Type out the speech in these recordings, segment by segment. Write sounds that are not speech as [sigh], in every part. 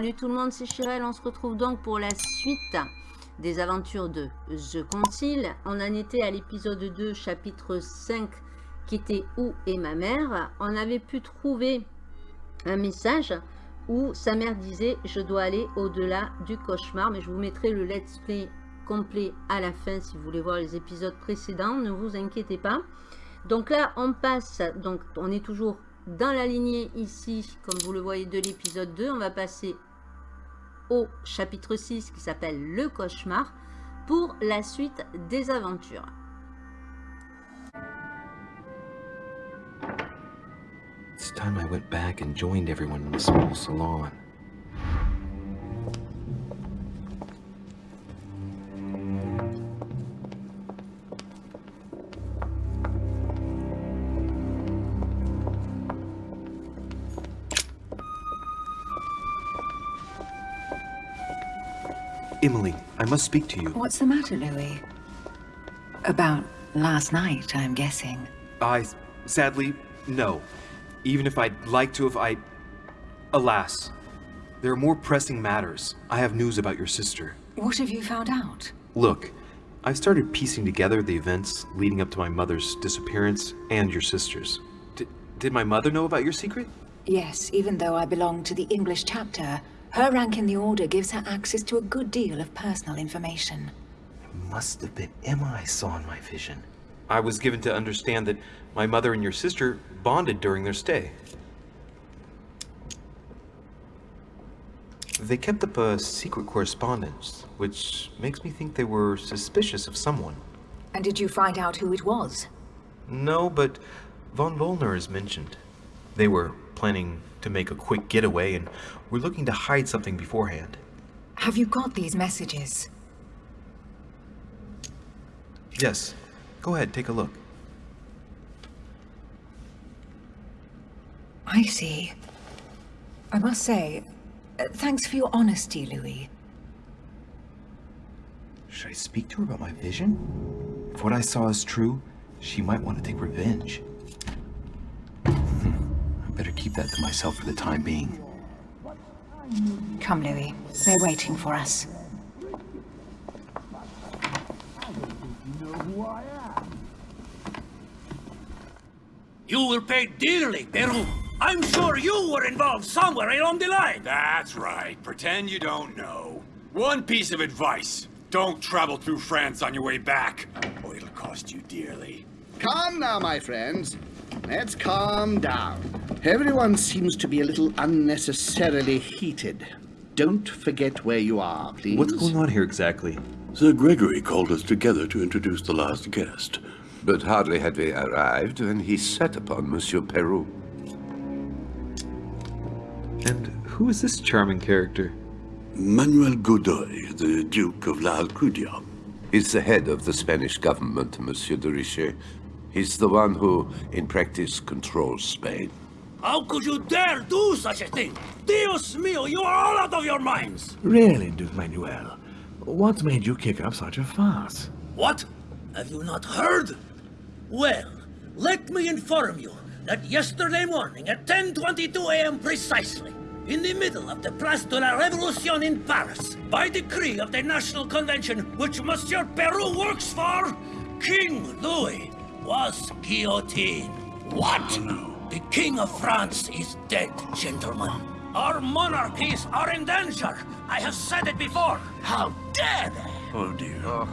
Salut tout le monde, c'est Chirel. On se retrouve donc pour la suite des aventures de The Concile. On en était à l'épisode 2, chapitre 5, qui était Où est ma mère? On avait pu trouver un message où sa mère disait « Je dois aller au-delà du cauchemar ». Mais je vous mettrai le let's play complet à la fin si vous voulez voir les épisodes précédents. Ne vous inquiétez pas. Donc là, on passe, donc on est toujours dans la lignée ici, comme vous le voyez de l'épisode 2. On va passer au chapitre 6 qui s'appelle Le cauchemar pour la suite des aventures. It's time I went back and joined everyone in the small salon. Emily, I must speak to you. What's the matter, Louis? About last night, I'm guessing. I, sadly, no. Even if I'd like to have, I... Alas, there are more pressing matters. I have news about your sister. What have you found out? Look, I've started piecing together the events leading up to my mother's disappearance and your sister's. D did my mother know about your secret? Yes, even though I belong to the English chapter, her rank in the Order gives her access to a good deal of personal information. It must have been Emma I saw in my vision. I was given to understand that my mother and your sister bonded during their stay. They kept up a secret correspondence, which makes me think they were suspicious of someone. And did you find out who it was? No, but von Volner is mentioned. They were planning to make a quick getaway and we're looking to hide something beforehand. Have you got these messages? Yes. Go ahead, take a look. I see. I must say, uh, thanks for your honesty, Louis. Should I speak to her about my vision? If what I saw is true, she might want to take revenge. I better keep that to myself for the time being. Come, Louis. They're waiting for us. You will pay dearly, Peru. I'm sure you were involved somewhere along the line. That's right. Pretend you don't know. One piece of advice. Don't travel through France on your way back, or it'll cost you dearly. Calm now, my friends. Let's calm down. Everyone seems to be a little unnecessarily heated. Don't forget where you are, please. What's going on here exactly? Sir Gregory called us together to introduce the last guest. But hardly had we arrived when he set upon Monsieur Peru. And who is this charming character? Manuel Godoy, the Duke of La Alcudia. He's the head of the Spanish government, Monsieur de Richet. He's the one who, in practice, controls Spain. How could you dare do such a thing? Dios mío, you are all out of your minds! Really, Duke Manuel? What made you kick up such a fuss? What? Have you not heard? Well, let me inform you that yesterday morning at 10.22 a.m. precisely, in the middle of the Place de la Révolution in Paris, by decree of the National Convention which Monsieur Peru works for, King Louis was guillotined. Oh, what? Oh, no. The King of France is dead, gentlemen. Our monarchies are in danger. I have said it before. How dare they? Oh dear. Oh,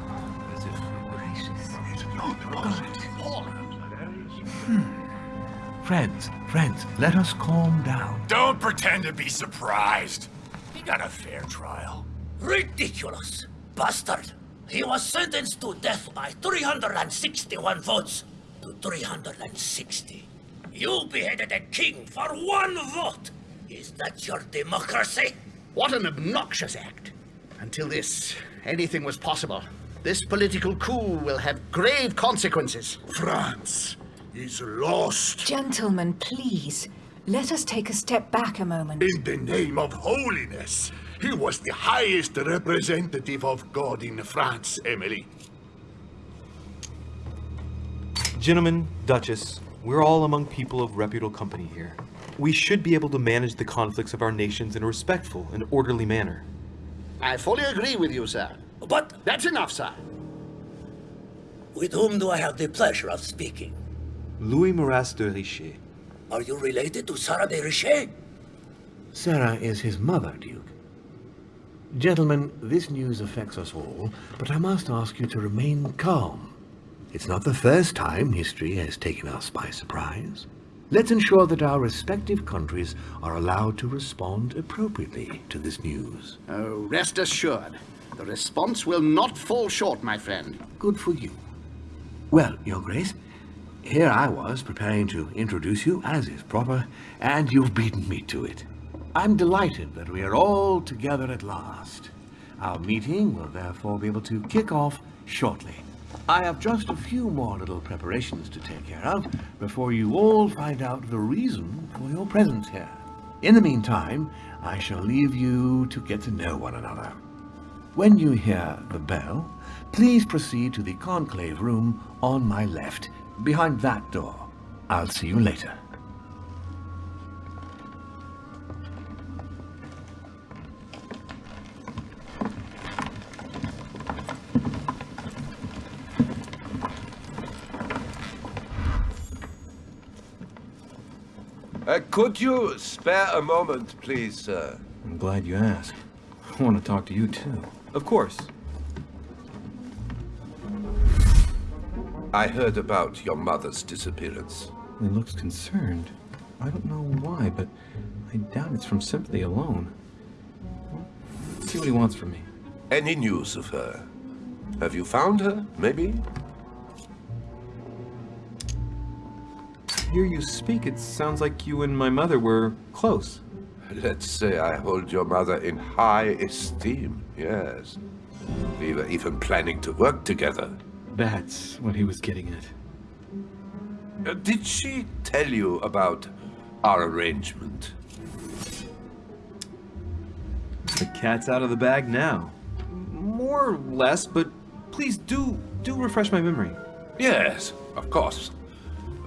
hmm. Friends, friends, let us calm down. Don't pretend to be surprised. He got a fair trial. Ridiculous! Bastard! He was sentenced to death by 361 votes to 360. You beheaded a king for one vote! Is that your democracy? What an obnoxious act. Until this, anything was possible. This political coup will have grave consequences. France is lost. Gentlemen, please. Let us take a step back a moment. In the name of holiness. He was the highest representative of God in France, Emily. Gentlemen, Duchess, we're all among people of reputable company here. We should be able to manage the conflicts of our nations in a respectful and orderly manner. I fully agree with you, sir. But That's enough, sir. with whom do I have the pleasure of speaking? Louis Maras de Richet. Are you related to Sarah de Richet? Sarah is his mother, Duke. Gentlemen, this news affects us all, but I must ask you to remain calm. It's not the first time history has taken us by surprise. Let's ensure that our respective countries are allowed to respond appropriately to this news. Oh, rest assured, the response will not fall short, my friend. Good for you. Well, Your Grace, here I was preparing to introduce you as is proper, and you've beaten me to it. I'm delighted that we are all together at last. Our meeting will therefore be able to kick off shortly. I have just a few more little preparations to take care of before you all find out the reason for your presence here. In the meantime, I shall leave you to get to know one another. When you hear the bell, please proceed to the conclave room on my left, behind that door. I'll see you later. Could you spare a moment, please, sir? I'm glad you asked. I want to talk to you too. Of course. I heard about your mother's disappearance. He looks concerned. I don't know why, but I doubt it's from sympathy alone. Let's see what he wants from me. Any news of her? Have you found her, maybe? Hear you speak, it sounds like you and my mother were close. Let's say I hold your mother in high esteem, yes. We were even planning to work together. That's what he was getting at. Uh, did she tell you about our arrangement? The cat's out of the bag now. More or less, but please do, do refresh my memory. Yes, of course.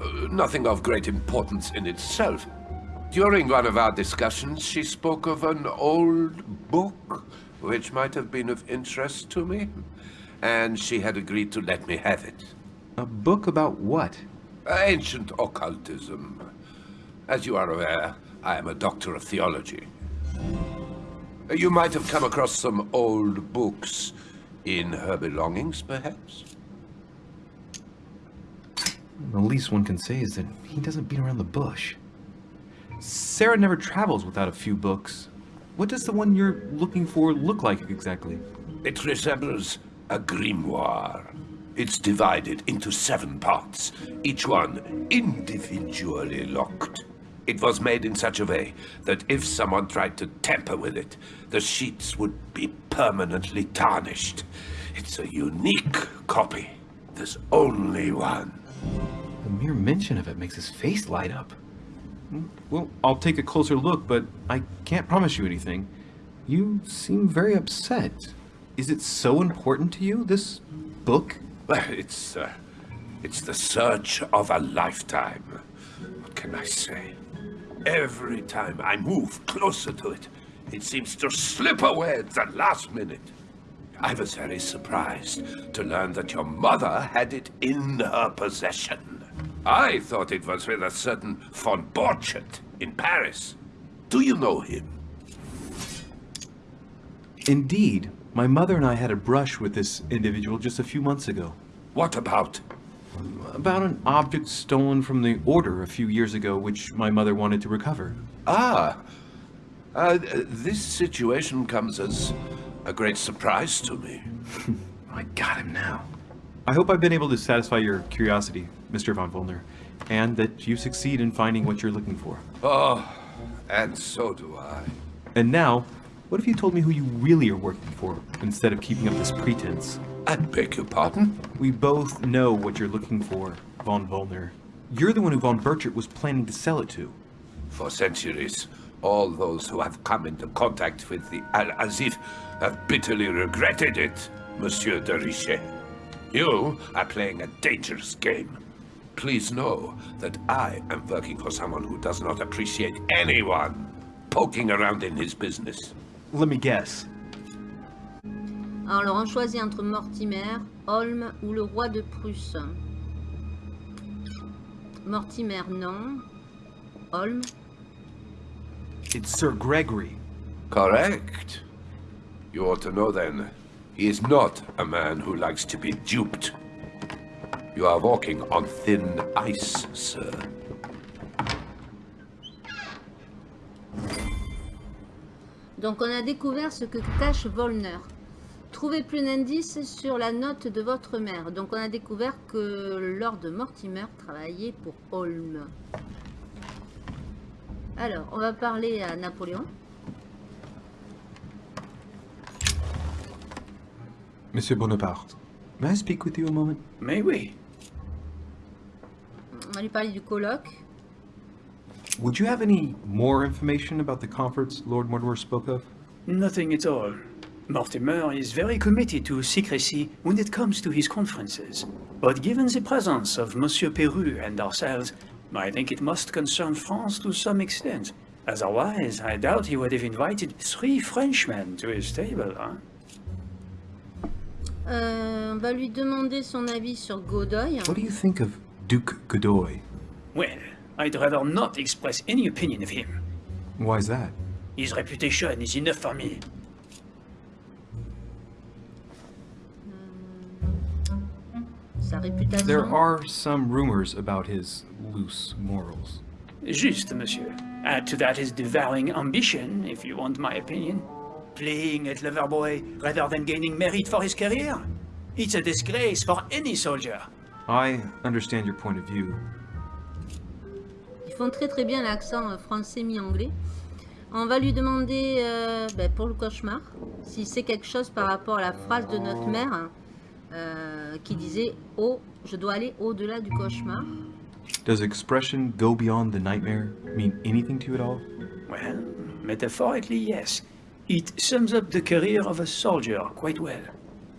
Uh, nothing of great importance in itself. During one of our discussions, she spoke of an old book which might have been of interest to me, and she had agreed to let me have it. A book about what? Ancient occultism. As you are aware, I am a doctor of theology. You might have come across some old books in her belongings, perhaps? The least one can say is that he doesn't beat around the bush. Sarah never travels without a few books. What does the one you're looking for look like exactly? It resembles a grimoire. It's divided into seven parts, each one individually locked. It was made in such a way that if someone tried to tamper with it, the sheets would be permanently tarnished. It's a unique copy. There's only one. The mere mention of it makes his face light up. Well, I'll take a closer look, but I can't promise you anything. You seem very upset. Is it so important to you, this book? Well, it's, uh, it's the search of a lifetime. What can I say? Every time I move closer to it, it seems to slip away at the last minute. I was very surprised to learn that your mother had it in her possession. I thought it was with a certain von Borchet in Paris. Do you know him? Indeed. My mother and I had a brush with this individual just a few months ago. What about? About an object stolen from the Order a few years ago, which my mother wanted to recover. Ah, uh, this situation comes as a great surprise to me. [laughs] I got him now. I hope I've been able to satisfy your curiosity, Mr. Von Volner, and that you succeed in finding what you're looking for. Oh, and so do I. And now, what if you told me who you really are working for, instead of keeping up this pretense? I beg your pardon? We both know what you're looking for, Von Volner. You're the one who Von Burchert was planning to sell it to. For centuries, all those who have come into contact with the Al-Azif have bitterly regretted it, Monsieur de Richet. You are playing a dangerous game. please know that I am working for someone who does not appreciate anyone poking around in his business. Let me guess. Alors, on choisit entre Mortimer, Holm ou le roi de Prusse. Mortimer, non. Holm. It's Sir Gregory. Correct. You ought to know then, he is not a man who likes to be duped. You are walking on thin ice, sir. Donc, on a découvert ce que cache Volner. Trouvez plus d'indices sur la note de votre mère. Donc, on a découvert que Lord Mortimer travaillait pour Holm. Alors, on va parler à Napoléon. Monsieur Bonaparte, may I speak with you a moment? Mais oui. On va lui parler du colloque. Would you have any more information about the conference Lord Mortimer spoke of? Nothing at all. Mortimer is very committed to secrecy when it comes to his conferences. But given the presence of Monsieur Peru and ourselves, I think it must concern France to some extent. Otherwise, I doubt he would have invited three Frenchmen to his table, huh? Euh, on va lui demander son avis sur Godoy. What do you think of Duke Godoy? Well, I'd rather not express any opinion of him. Why's that? His reputation is enough for me. Sa réputation. There are some rumors about his loose morals. Juste, monsieur. Add to that his devouring ambition, if you want my opinion. Playing at Loverboy rather than gaining merit for his career. It's a disgrace for any soldier. I understand your point of view. Ils font très très bien l'accent euh, français mi-anglais. On va lui demander euh, ben, pour le cauchemar si c'est quelque chose par rapport à la phrase de notre mère euh, qui disait « Oh, je dois aller au-delà du cauchemar ». Does expression go beyond the nightmare mean anything to you at all? Well, metaphorically, yes. It sums up the career of a soldier quite well.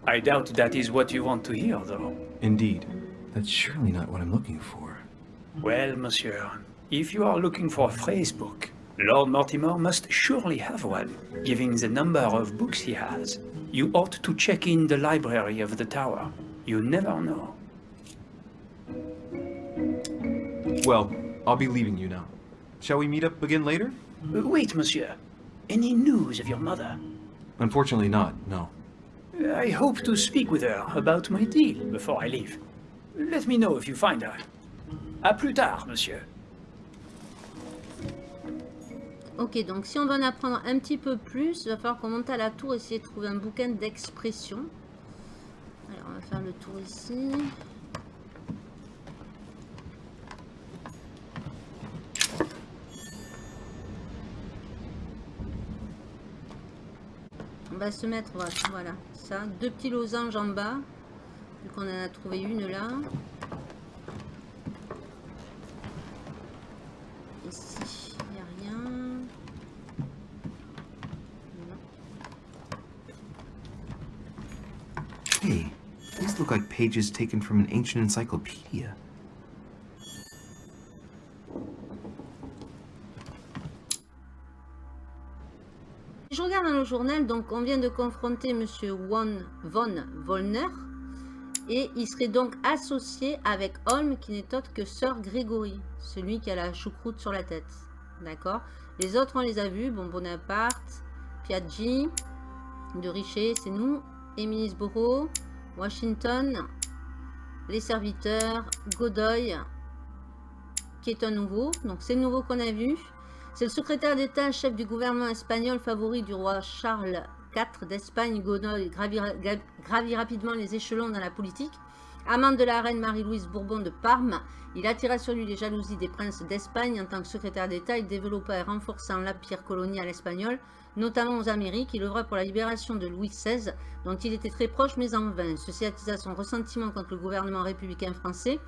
I doubt that is what you want to hear, though. Indeed. That's surely not what I'm looking for. Well, monsieur, if you are looking for a phrase book, Lord Mortimer must surely have one, given the number of books he has. You ought to check in the library of the tower. You never know. Well, I'll be leaving you now. Shall we meet up again later? Wait, monsieur. Any news of your mother? Unfortunately not, no. I hope to speak with her about my deal before I leave. Let me know if you find her. À plus tard, monsieur. Ok, donc si on veut en apprendre un petit peu plus, il va falloir qu'on monte à la tour et essayer de trouver un bouquin d'expression. Alors, on va faire le tour ici. Va se mettre, voilà, ça, deux petits losanges en bas, vu qu'on en a trouvé une là. Ici, il n'y a rien. Hey, these look like pages taken from an ancient encyclopedia. Donc on vient de confronter Monsieur Von, von Wollner. Et il serait donc associé avec Holm qui n'est autre que Sir Gregory, celui qui a la choucroute sur la tête. D'accord? Les autres on les a vus, bon Bonaparte, Piaggi, de Richer, c'est nous, Emilisboro, Washington, les serviteurs, Godoy, qui est un nouveau, donc c'est le nouveau qu'on a vu. C'est le secrétaire d'État, chef du gouvernement espagnol, favori du roi Charles IV d'Espagne. Godoy gravit, gravit rapidement les échelons dans la politique. Amant de la reine Marie-Louise Bourbon de Parme, il attira sur lui les jalousies des princes d'Espagne. En tant que secrétaire d'État, il développa et renforça l'empire colonial espagnol, notamment aux Amériques. Il œuvra pour la libération de Louis XVI, dont il était très proche, mais en vain. Ceci attisa son ressentiment contre le gouvernement républicain français.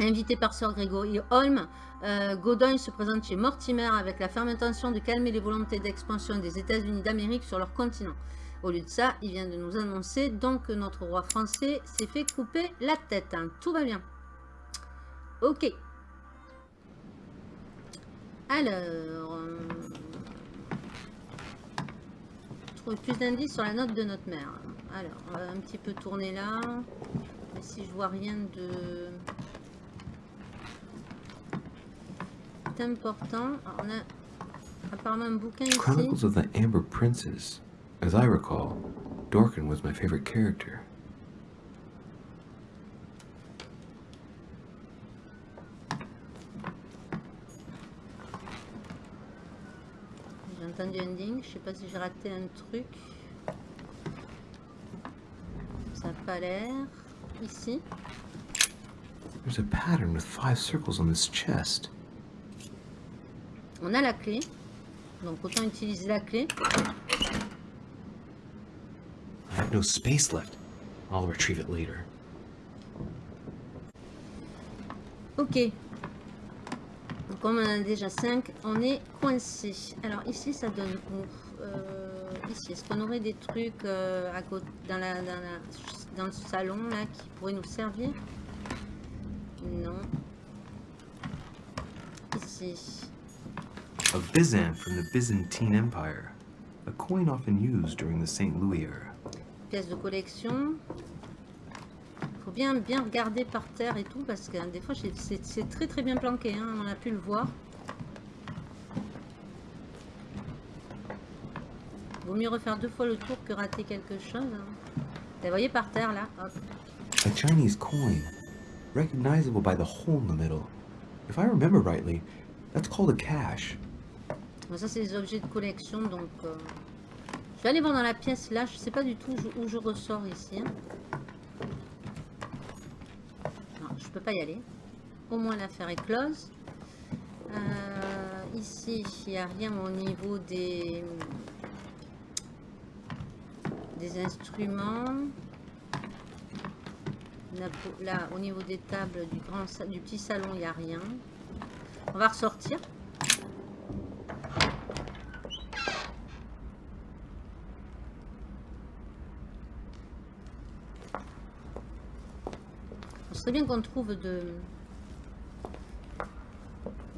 Invité par Sir Gregory Holm, euh, se présente chez Mortimer avec la ferme intention de calmer les volontés d'expansion des États-Unis d'Amérique sur leur continent. Au lieu de ça, il vient de nous annoncer donc que notre roi français s'est fait couper la tête. hein. Tout va bien. Ok. Alors... euh, plus d'indices sur la note de notre mère. Alors, on va un petit peu tourner là. Mais si je vois rien de... d'important. Alors, On a apparemment un bouquin ici. Chronicles of the Amber Princess. As I recall, Dorkin was my favorite character. J'ai entendu un ding, je sais pas si j'ai raté un truc. Ça n'a pas l'air. Ici. There's a pattern with five circles on this chest. On a la clé. Donc autant utiliser la clé. I have no space left. I'll retrieve it later. Ok. Donc comme on en a déjà 5, on est coincé. Alors ici ça donne où? Euh, Ici, est-ce qu'on aurait des trucs euh, à côté, dans, la, dans, la, dans le salon là qui pourraient nous servir? Non. Ici. A Byzant from the Byzantine Empire. A coin often used during the St. Louis era. Pièce de collection. Faut bien bien regarder par terre et tout parce que hein, des fois c'est très très bien planqué. hein, on a pu le voir. Vaut mieux refaire deux fois le tour que rater quelque chose. hein. Vous voyez par terre là, hop. A Chinese coin, recognizable by the hole in the middle. If I remember rightly, that's called a cash. Ça c'est des objets de collection donc. euh, Je vais aller voir dans la pièce là. Je sais pas du tout où je, ressors ici. hein. Non, je peux pas y aller. Au moins l'affaire est close. Euh, ici, il n'y a rien au niveau des des instruments. Là, au niveau des tables du grand du petit salon, il n'y a rien. On va ressortir. Bien qu'on trouve de,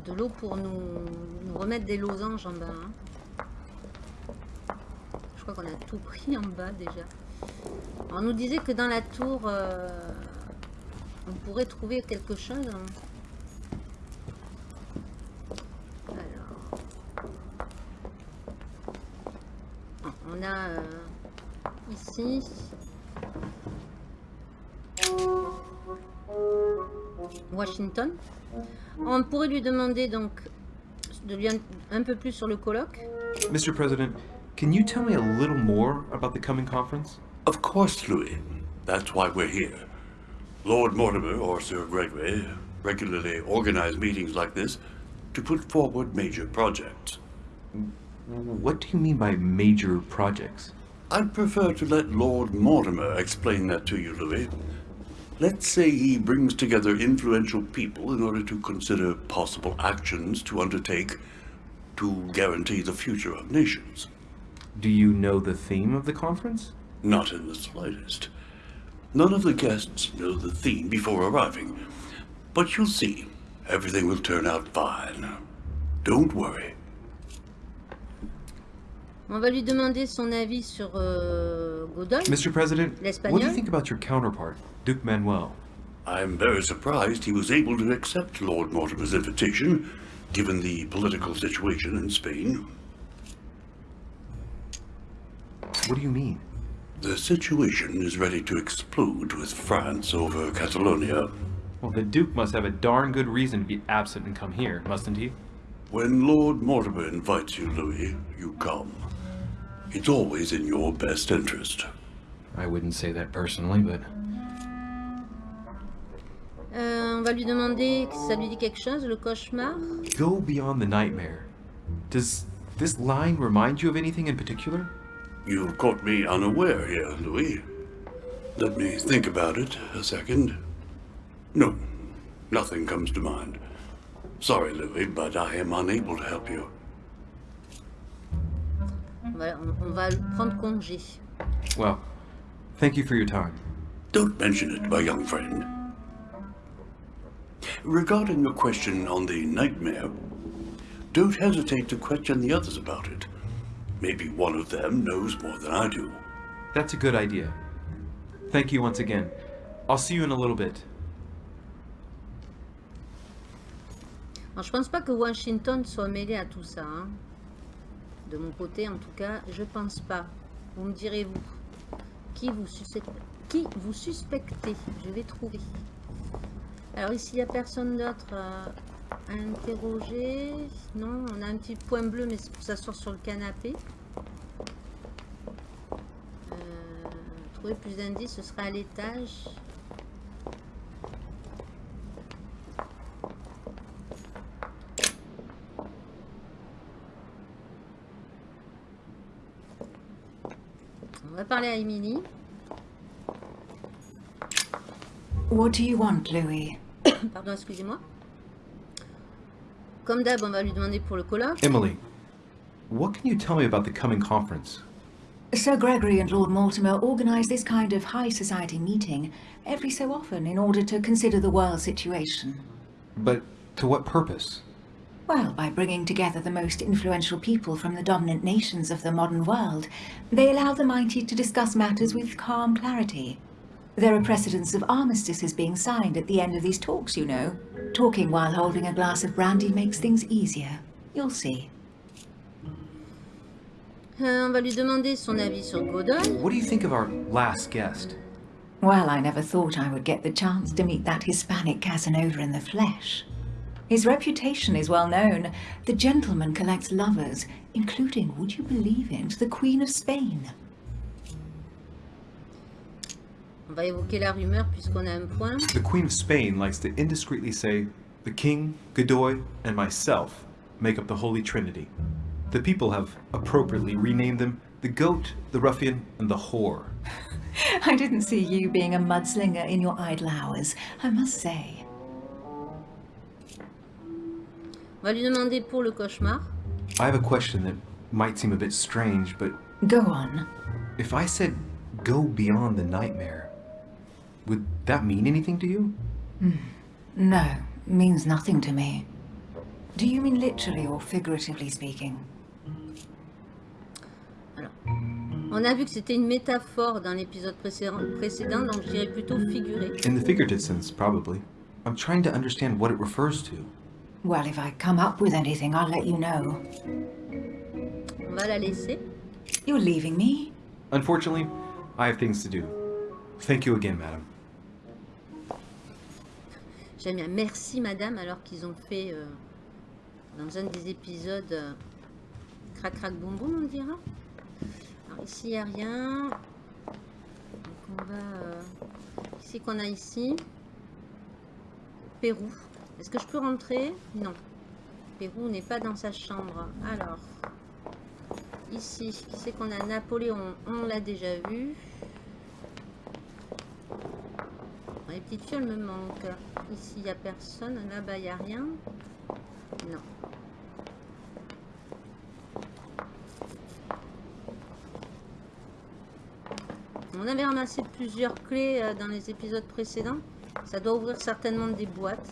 de l'eau pour nous, nous remettre des losanges en bas. hein. Je crois qu'on a tout pris en bas déjà. On nous disait que dans la tour, euh, on pourrait trouver quelque chose. hein. Alors. On a euh, ici. Washington. On pourrait lui demander donc de lui un, un peu plus sur le colloque. Mr. President, can you tell me a little more about the coming conference? Of course, Louis. That's why we're here. Lord Mortimer or Sir Gregory regularly organize meetings like this to put forward major projects. What do you mean by major projects? I'd prefer to let Lord Mortimer explain that to you, Louis. Let's say he brings together influential people in order to consider possible actions to undertake to guarantee the future of nations. Do you know the theme of the conference? Not in the slightest. None of the guests know the theme before arriving. But you'll see. Everything will turn out fine. Don't worry. On va lui demander son avis sur euh, Godoy. Mr. President, what do you think about your counterpart, Duke Manuel? I'm very surprised he was able to accept Lord Mortimer's invitation, given the political situation in Spain. What do you mean? The situation is ready to explode with France over Catalonia. Well, the Duke must have a darn good reason to be absent and come here, mustn't he? When Lord Mortimer invites you, Louis, you come. It's always in your best interest. I wouldn't say that personally, but Euh, on va lui demander si ça lui dit quelque chose, le cauchemar. Go beyond the nightmare. Does this line remind you of anything in particular? You've caught me unaware here, Louis. Let me think about it a second. No, nothing comes to mind. Sorry, Louis, but I am unable to help you. On va, on- on va prendre congé. Well, thank you for your time. Don't mention it, my young friend. regarding your question on the nightmare, don't hesitate to question the others about it. Maybe one of them knows more than I do. That's a good idea. Thank you once again. I'll see you in a little bit. Alors, je pense pas que Washington soit mêlé à tout ça. hein. De mon côté, en tout cas, je pense pas. Vous me direz-vous. Qui vous, qui vous suspectez? Je vais trouver. Alors ici, il n'y a personne d'autre à interroger. Non, on a un petit point bleu, mais c'est pour s'asseoir sur le canapé. Euh, trouver plus d'indices, ce sera à l'étage. On va parler à Emily. What do you want, Louis? [coughs] Pardon, excusez-moi. Comme d'hab, on va lui demander pour le colloque. Emily, what can you tell me about the coming conference? Sir Gregory and Lord Mortimer organise this kind of high society meeting every so often in order to consider the world situation. But to what purpose? Well, by bringing together the most influential people from the dominant nations of the modern world, they allow the mighty to discuss matters with calm clarity. There are precedents of armistices being signed at the end of these talks, you know. Talking while holding a glass of brandy makes things easier. You'll see. Euh, on va lui demander son avis sur Godoy. What do you think of our last guest? Well, I never thought I would get the chance to meet that Hispanic Casanova in the flesh. His reputation is well known. The gentleman collects lovers, including, would you believe it, the Queen of Spain. On va évoquer la rumeur puisqu'on a un point. The Queen of Spain likes to indiscreetly say, the King, Godoy, and myself make up the Holy Trinity. The people have appropriately renamed them the Goat, the Ruffian, and the Whore. [laughs] I didn't see you being a mudslinger in your idle hours, I must say. On va lui demander pour le cauchemar. I have a question that might seem a bit strange, but Go on. if I said go beyond the nightmare, would that mean anything to you? No, means nothing to me. Do you mean literally or figuratively speaking? On a vu que c'était une métaphore dans l'épisode précédent, précédent, donc je dirais plutôt figuré. In the figurative sense, probably. I'm trying to understand what it refers to. Well, if I come up with anything, I'll let you know. On va la laisser. You're leaving me? Unfortunately, I have things to do. Thank you again, madam. J'aime bien. Merci, madame, alors qu'ils ont fait euh, dans un des épisodes euh, Crac Crac Boum Boum, on dira. Alors ici, il n'y a rien. Donc on va... euh, ici qu'on a ici. Pérou. Est-ce que je peux rentrer? Non. Pérou n'est pas dans sa chambre. Alors, ici, qui c'est qu'on a? Napoléon On l'a déjà vu. Les petites fioles me manquent. Ici, il n'y a personne. Là-bas, il n'y a rien. Non. On avait ramassé plusieurs clés euh, dans les épisodes précédents. Ça doit ouvrir certainement des boîtes.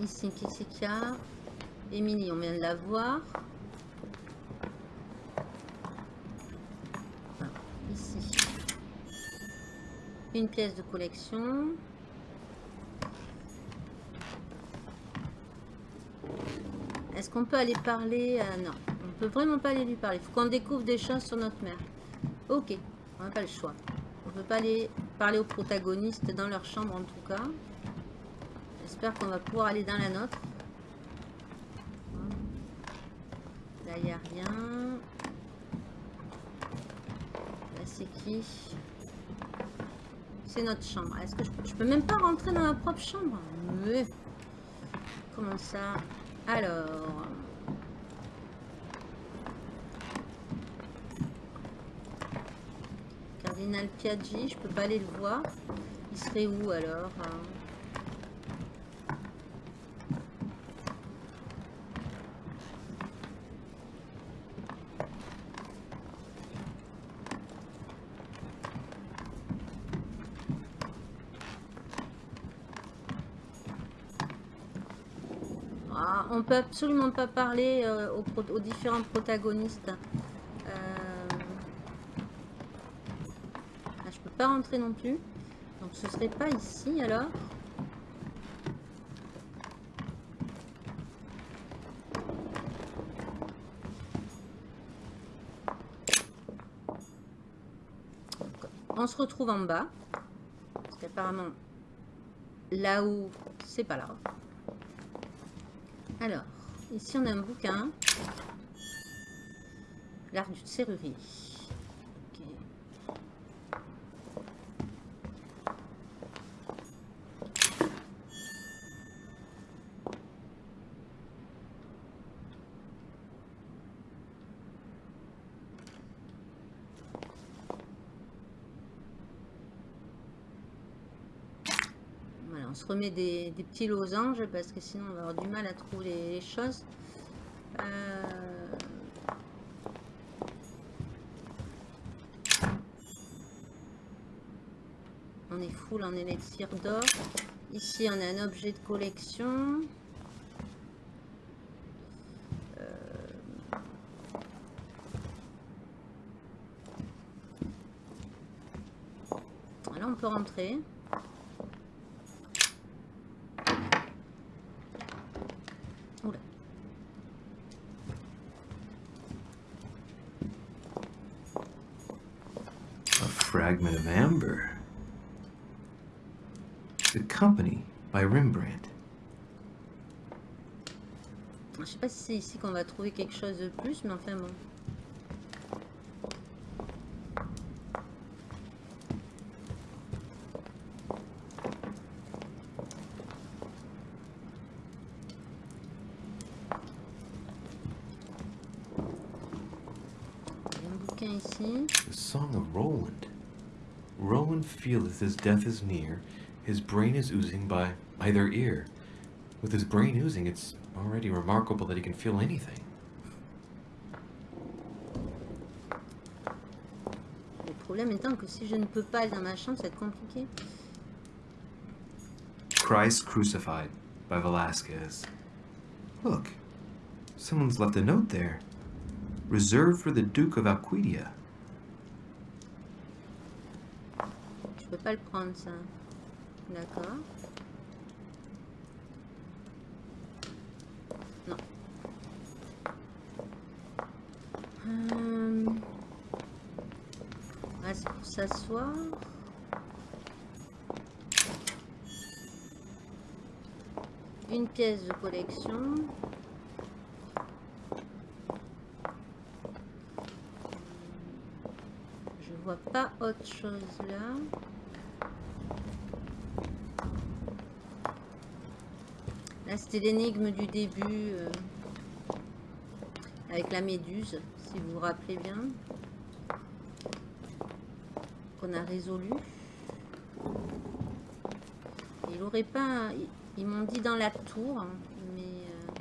Ici, c'est qu'il a Émilie, on vient de la voir. Ici. Une pièce de collection. Est-ce qu'on peut aller parler à- Non, on peut vraiment pas aller lui parler. Il faut qu'on découvre des choses sur notre mère. Ok, on n'a pas le choix. On peut pas aller parler aux protagonistes dans leur chambre en tout cas. J'espère qu'on va pouvoir aller dans la nôtre. Là, il n'y a rien. Là, c'est qui? C'est notre chambre. Est-ce que je, je peux même pas rentrer dans ma propre chambre? Mais, Comment ça? Alors... Cardinal Piaggi, je peux pas aller le voir. Il serait où alors hein Ah, on peut absolument pas parler euh, aux, différents protagonistes. Euh... je peux pas rentrer non plus. Donc ce serait pas ici alors. On se retrouve en bas. Parce qu'apparemment, là-haut, c'est pas là. Alors, ici on a un bouquin. L'art du serrurier. Ok. Voilà, on se remet des, petits losanges parce que sinon on va avoir du mal à trouver les, les choses. Euh, On est full en élixir d'or. Ici on a un objet de collection. Euh, Là on peut rentrer. Pas si c'est ici qu'on va trouver quelque chose de plus, mais enfin bon. The Song of Roland. Roland feeleth his death is near, his brain is oozing by either ear. With his brain oozing, it's already remarkable that he can feel anything. Le problème étant que si je ne peux pas aller dans ma chambre, ça va être compliqué. Christ Crucified by Velasquez. Look, someone's left a note there. Reserved for the Duke of Alcudia. Je peux pas le prendre ça. D'accord. Une pièce de collection. Je vois pas autre chose là. Là, c'était l'énigme du début euh, avec la méduse, si vous vous rappelez bien, a résolu. Il aurait pas, ils m'ont dit dans la tour, hein, mais euh,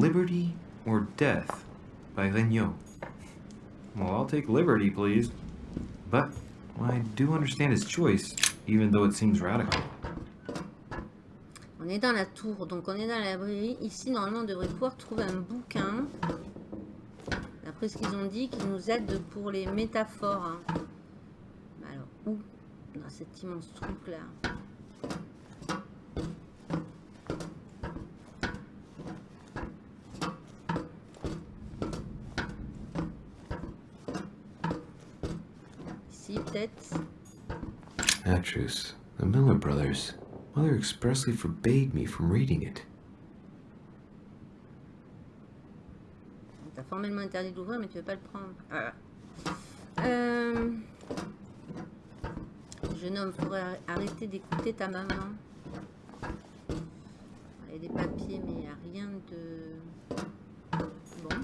Liberty or Death by Regnault. Well, I'll take liberty, please. But I do understand his choice, even though it seems radical. on est dans la tour, donc on est dans la librairie. Ici, normalement, on devrait pouvoir trouver un bouquin. D'après ce qu'ils ont dit, qui nous aide pour les métaphores. hein. Alors, où? Dans cet immense truc-là. Atrus, the Miller brothers. Mother expressly forbade me from reading it. On t'a formellement interdit d'ouvrir, mais tu veux pas le prendre. Ah. Euh... Jeune homme, faudrait arrêter d'écouter ta maman. Il y a des papiers, mais il n'y a rien de... Bon.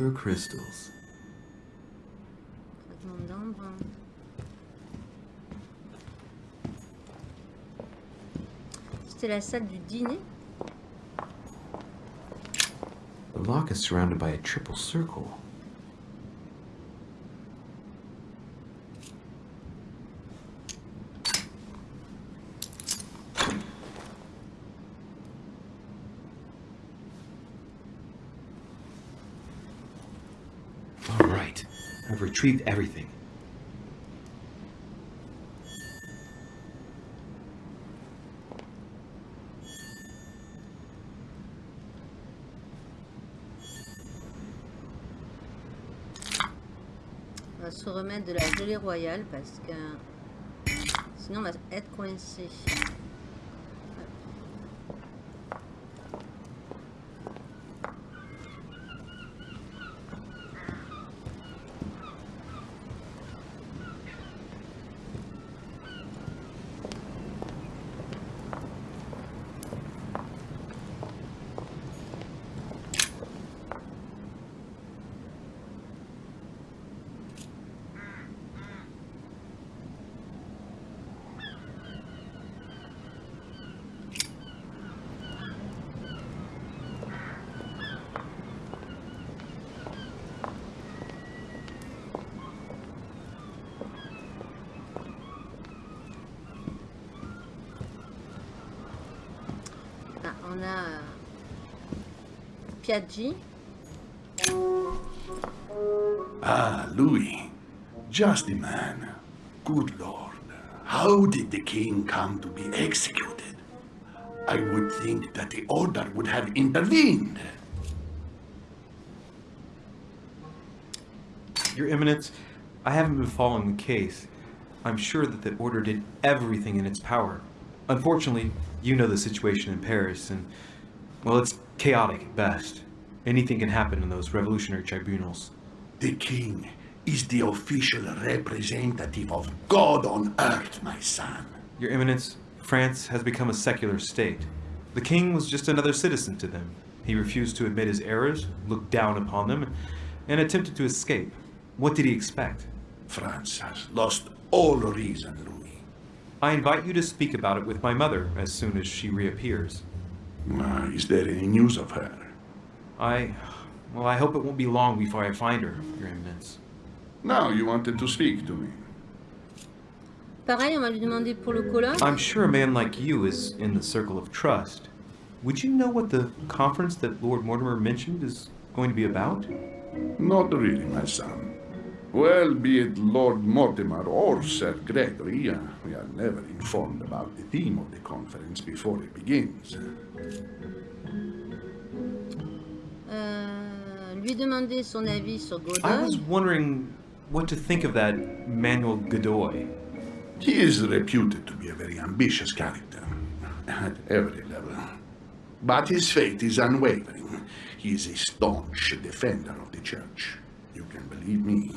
Amber crystals. C'était la salle du dîner. The lock is surrounded by a triple circle. On va se remettre de la gelée royale parce que sinon on va être coincé. On a Piaggi. Ah, Louis. Just the man. Good Lord. How did the king come to be executed? I would think that the order would have intervened. Your Eminence, I haven't been following the case. I'm sure that the Order did everything in its power. Unfortunately, you know the situation in Paris, and, well, it's chaotic at best. Anything can happen in those revolutionary tribunals. The king is the official representative of God on earth, my son. Your Eminence, France has become a secular state. The king was just another citizen to them. He refused to admit his errors, looked down upon them, and attempted to escape. What did he expect? France has lost all reason. I invite you to speak about it with my mother as soon as she reappears. Ah, is there any news of her? I... well, I hope it won't be long before I find her, Your Eminence. Now you wanted to speak to me. Pareil, on va lui demander pour le colloque. I'm sure a man like you is in the circle of trust. Would you know what the conference that Lord Mortimer mentioned is going to be about? Not really, my son. Well, be it Lord Mortimer or Sir Gregory, uh, we are never informed about the theme of the conference before it begins. Euh, lui demander son avis sur I was wondering what to think of that Manuel Godoy. He is reputed to be a very ambitious character, at every level. But his faith is unwavering. He is a staunch defender of the church. You can believe me.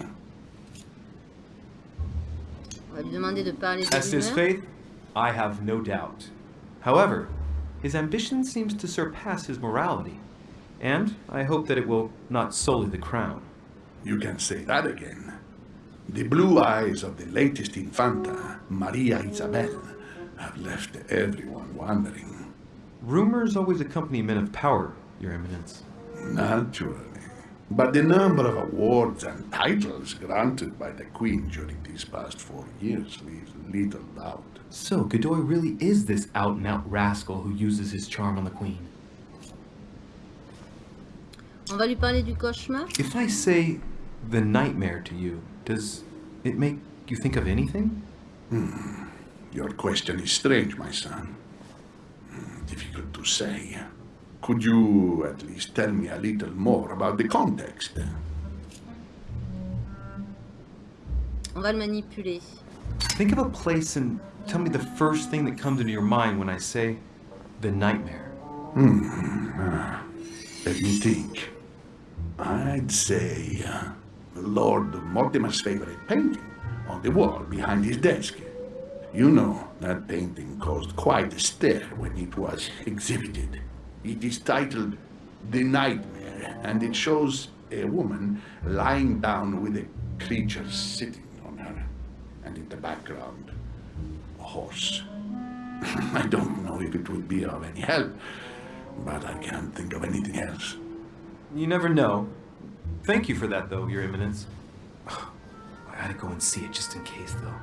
On va lui demander de parler des As to his rumeurs. faith, I have no doubt. However, his ambition seems to surpass his morality, and I hope that it will not sully the crown. You can say that again. The blue eyes of the latest Infanta, Maria Isabel, have left everyone wondering. Rumors always accompany men of power, Your Eminence. Naturally. But the number of awards and titles granted by the Queen during these past four years leaves little doubt. So, Godoy really is this out and out rascal who uses his charm on the Queen. On va lui parler du cauchemar. If I say the nightmare to you, does it make you think of anything? Your question is strange, my son. Hmm, Difficult to say. Could you at least tell me a little more about the context? On va le manipuler. Think of a place and tell me the first thing that comes into your mind when I say the nightmare. Let me think. I'd say uh, Lord Mortimer's favorite painting on the wall behind his desk. You know, that painting caused quite a stir when it was exhibited. It is titled The Nightmare, and it shows A woman lying down with a creature sitting on her, and in the background, a horse. [laughs] I don't know if it would be of any help, but I can't think of anything else. You never know. Thank you for that, though, Your Eminence. [sighs] I gotta go and see it just in case, though.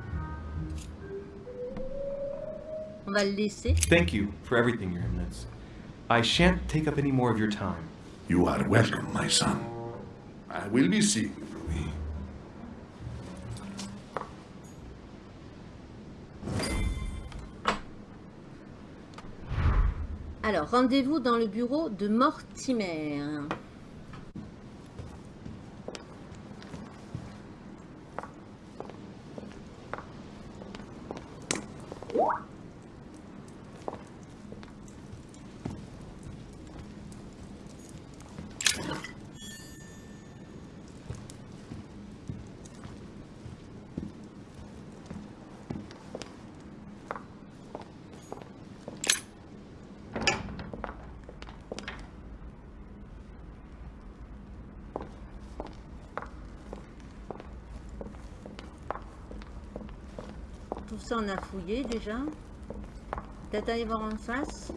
On va le laisser. Thank you for everything, Your Eminence. I shan't take up any more of your time. You are welcome, my son. I will be seeing you. Alors, rendez-vous dans le bureau de Mortimer. On a fouillé déjà. Peut-être aller voir en face.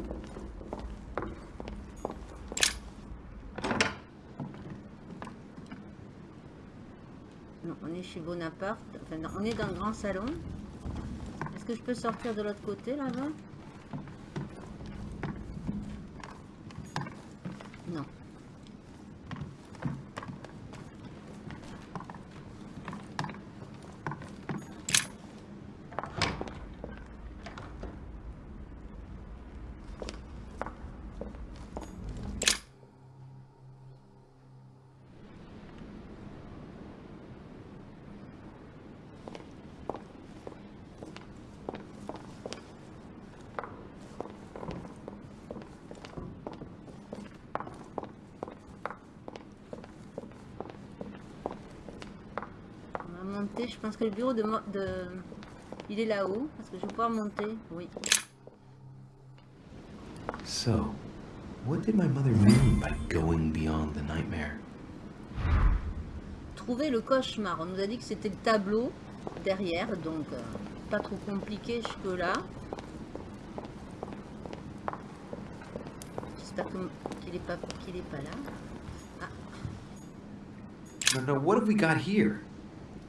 Non, on est chez Bonaparte. Enfin, on est dans le grand salon. Est-ce que je peux sortir de l'autre côté, là-bas Non. On va monter. Je pense que le bureau de... De... Il est là-haut. Est-ce que je vais pouvoir monter Oui. So, what did my mother mean by going beyond the nightmare? Trouver le cauchemar. On nous a dit que c'était le tableau derrière. Donc, euh, pas trop compliqué jusque-là. J'espère qu'il est pas qu'il est pas là. No, no, what have we got here?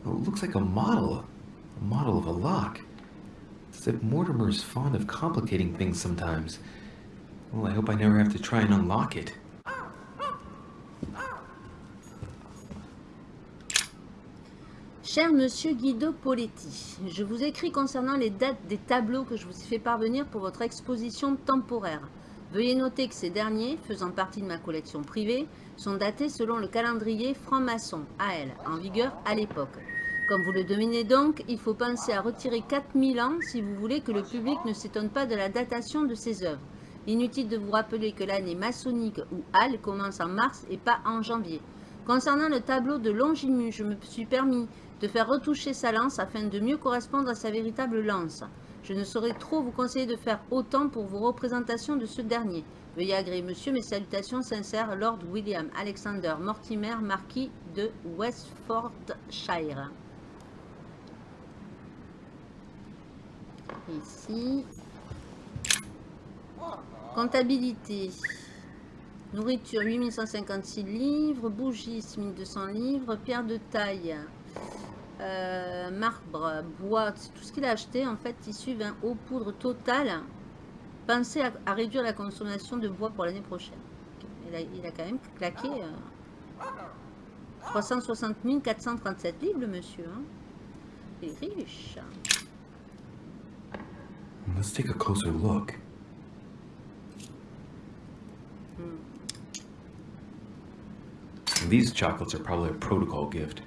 Looks like a model. A model of a lock. Mortimer's fond of complicating things sometimes. Well, I hope I never have to try and unlock it. Cher Monsieur Guido Poletti, je vous écris concernant les dates des tableaux que je vous ai fait parvenir pour votre exposition temporaire. Veuillez noter que ces derniers, faisant partie de ma collection privée, sont datés selon le calendrier franc-maçon, AL, en vigueur à l'époque. Comme vous le devinez donc, il faut penser à retirer 4000 ans si vous voulez que le public ne s'étonne pas de la datation de ces œuvres. Inutile de vous rappeler que l'année maçonnique ou HAL commence en mars et pas en janvier. Concernant le tableau de Longimus, je me suis permis de faire retoucher sa lance afin de mieux correspondre à sa véritable lance. Je ne saurais trop vous conseiller de faire autant pour vos représentations de ce dernier. Veuillez agréer, monsieur, mes salutations sincères, Lord William Alexander Mortimer, marquis de Westfordshire. Ici. Comptabilité. Nourriture 8156 livres, bougies 1200 livres, pierre de taille, euh, marbre, bois, tout ce qu'il a acheté en fait, tissu, vin, eau, poudre totale. Pensez à, réduire la consommation de bois pour l'année prochaine. Il a, quand même claqué euh, 360 437 livres monsieur. hein. Il est riche. Let's take a closer look. These chocolates are probably a protocol gift.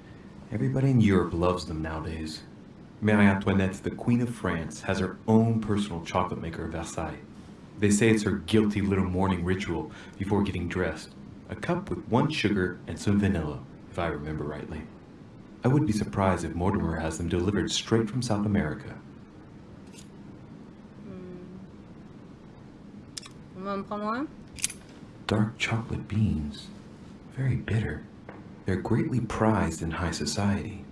Everybody in Europe loves them nowadays. Marie Antoinette, the Queen of France, has her own personal chocolate maker at Versailles. They say it's her guilty little morning ritual before getting dressed. A cup with one sugar and some vanilla, if I remember rightly. I would be surprised if Mortimer has them delivered straight from South America. En prendre Dark chocolate beans. Very bitter. They're greatly prized in high society.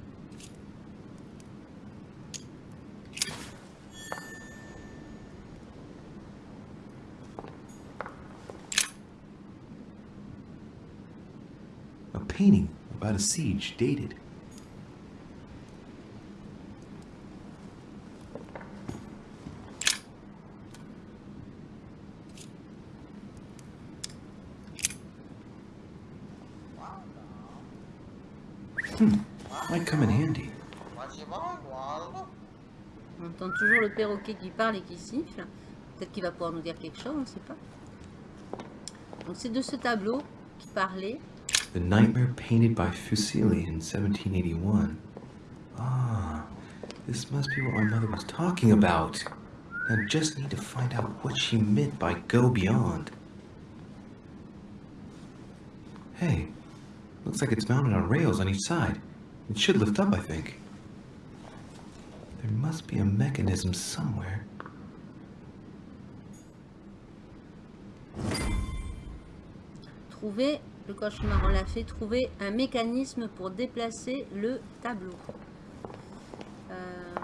A painting about a siege dated. Hmm, might come in handy. On entend toujours le perroquet qui parle et qui siffle. Peut-être qu'il va pouvoir nous dire quelque chose, on ne sait pas. Donc c'est de ce tableau qui parlait. The Nightmare painted by Fuseli in 1781. Ah, this must be what my mother was talking about. I just need to find out what she meant by go beyond. Hey, looks like it's mounted on rails on each side. It should lift up, I think. There must be a mechanism somewhere. Trouver, le cauchemar, on l'a fait, trouver un mécanisme pour déplacer le tableau. Euh,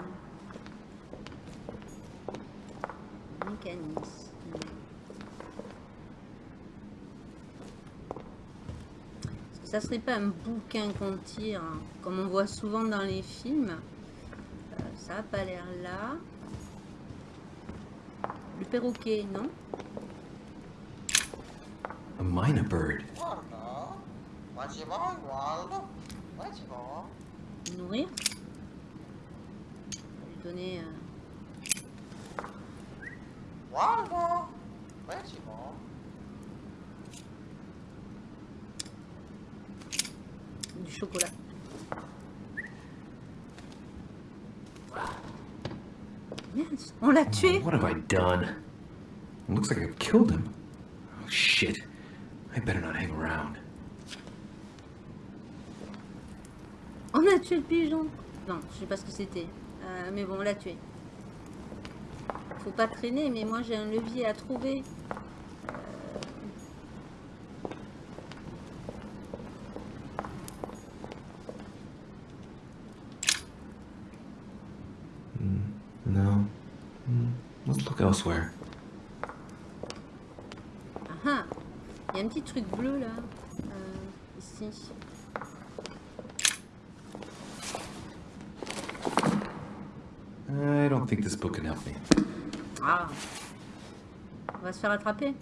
Mécanisme. Ça serait pas un bouquin qu'on tire, hein, comme on voit souvent dans les films? Ça a pas l'air là. Le perroquet, non A minor bird. Nourrir lui donner... euh, du chocolat. On l'a tué What have I done? It looks like I've killed him. Oh shit. I better not hang around. On a tué le pigeon Non, je sais pas ce que c'était. Euh, mais bon, on l'a tué. Faut pas traîner, mais moi j'ai un levier à trouver. No. Hmm, Let's look elsewhere. Ah ah Il y a un petit truc bleu là. Euh, ici. I don't think this book can help me. Ah On va se faire attraper.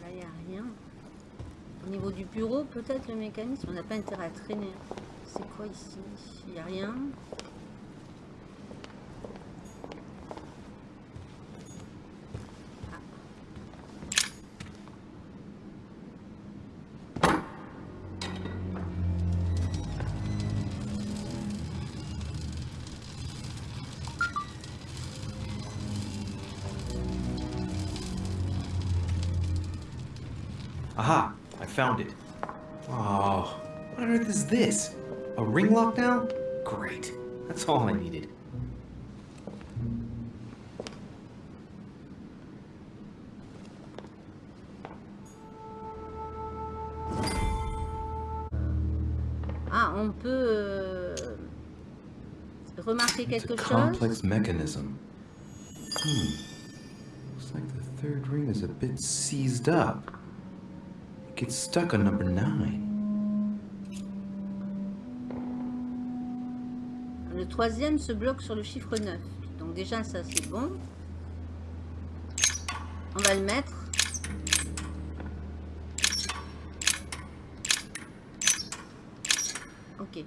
Là, il n'y a rien. Au niveau du bureau, peut-être le mécanisme. On n'a pas intérêt à traîner. Quoi ici Il n'y a rien. Aha! I found it. Oh, what on earth is this? A ring lock now? Great. That's all I needed. Ah, on peut euh, remarquer It's quelque a chose. complex mechanism. Hmm. Looks like the third ring is a bit seized up. It gets stuck on number nine. Troisième se bloque sur le chiffre 9. Donc déjà, ça c'est bon. On va le mettre. Ok.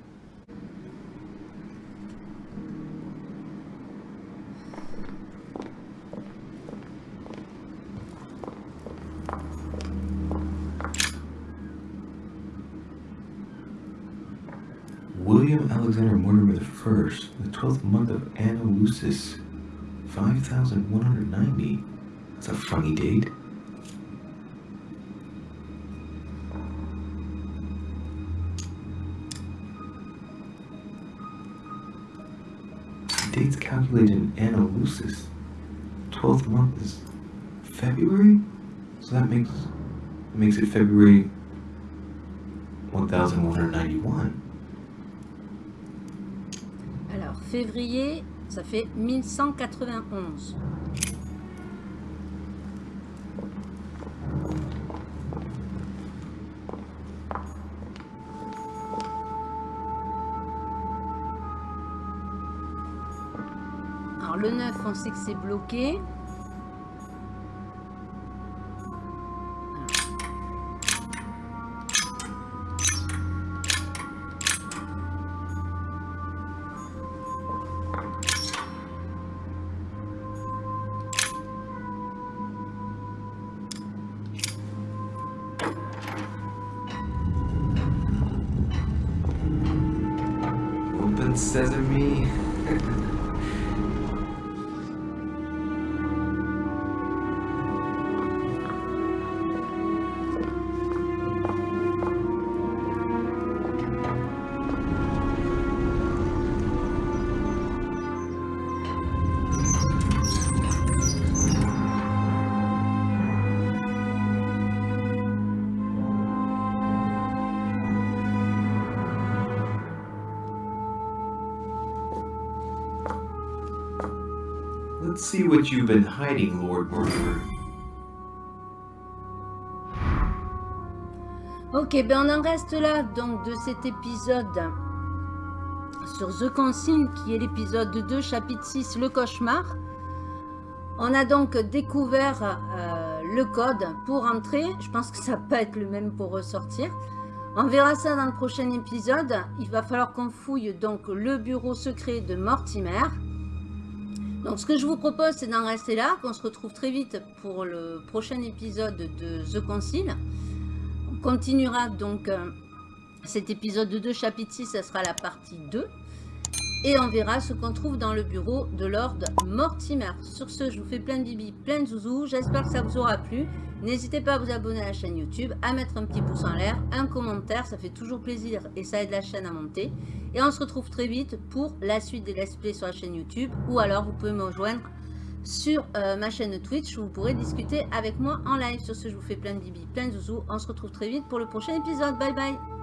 William Alexander Mortimer I, the 12th month of Anno Lucis, 5190. That's a funny date. Dates calculated in Anno Lucis. 12th month is February? So that makes makes it February 1191. Février, ça fait 1191. Alors, le 9, on sait que c'est bloqué. What you've been hiding, Lord. Ok, ben on en reste là donc de cet épisode sur The Consigne qui est l'épisode 2, chapitre 6, le cauchemar. On a donc découvert euh, le code pour entrer. Je pense que ça peut être le même pour ressortir. On verra ça dans le prochain épisode. Il va falloir qu'on fouille donc le bureau secret de Mortimer. Donc ce que je vous propose c'est d'en rester là, qu'on se retrouve très vite pour le prochain épisode de The Concile. On continuera donc euh, cet épisode 2, chapitre 6, ça sera la partie 2. Et on verra ce qu'on trouve dans le bureau de Lord Mortimer. Sur ce, je vous fais plein de bibi, plein de zouzous. J'espère que ça vous aura plu. N'hésitez pas à vous abonner à la chaîne YouTube, à mettre un petit pouce en l'air, un commentaire, ça fait toujours plaisir et ça aide la chaîne à monter. Et on se retrouve très vite pour la suite des let's play sur la chaîne YouTube. Ou alors vous pouvez me rejoindre sur euh, ma chaîne Twitch où vous pourrez discuter avec moi en live. Sur ce, je vous fais plein de bibi, plein de zouzous. On se retrouve très vite pour le prochain épisode. Bye bye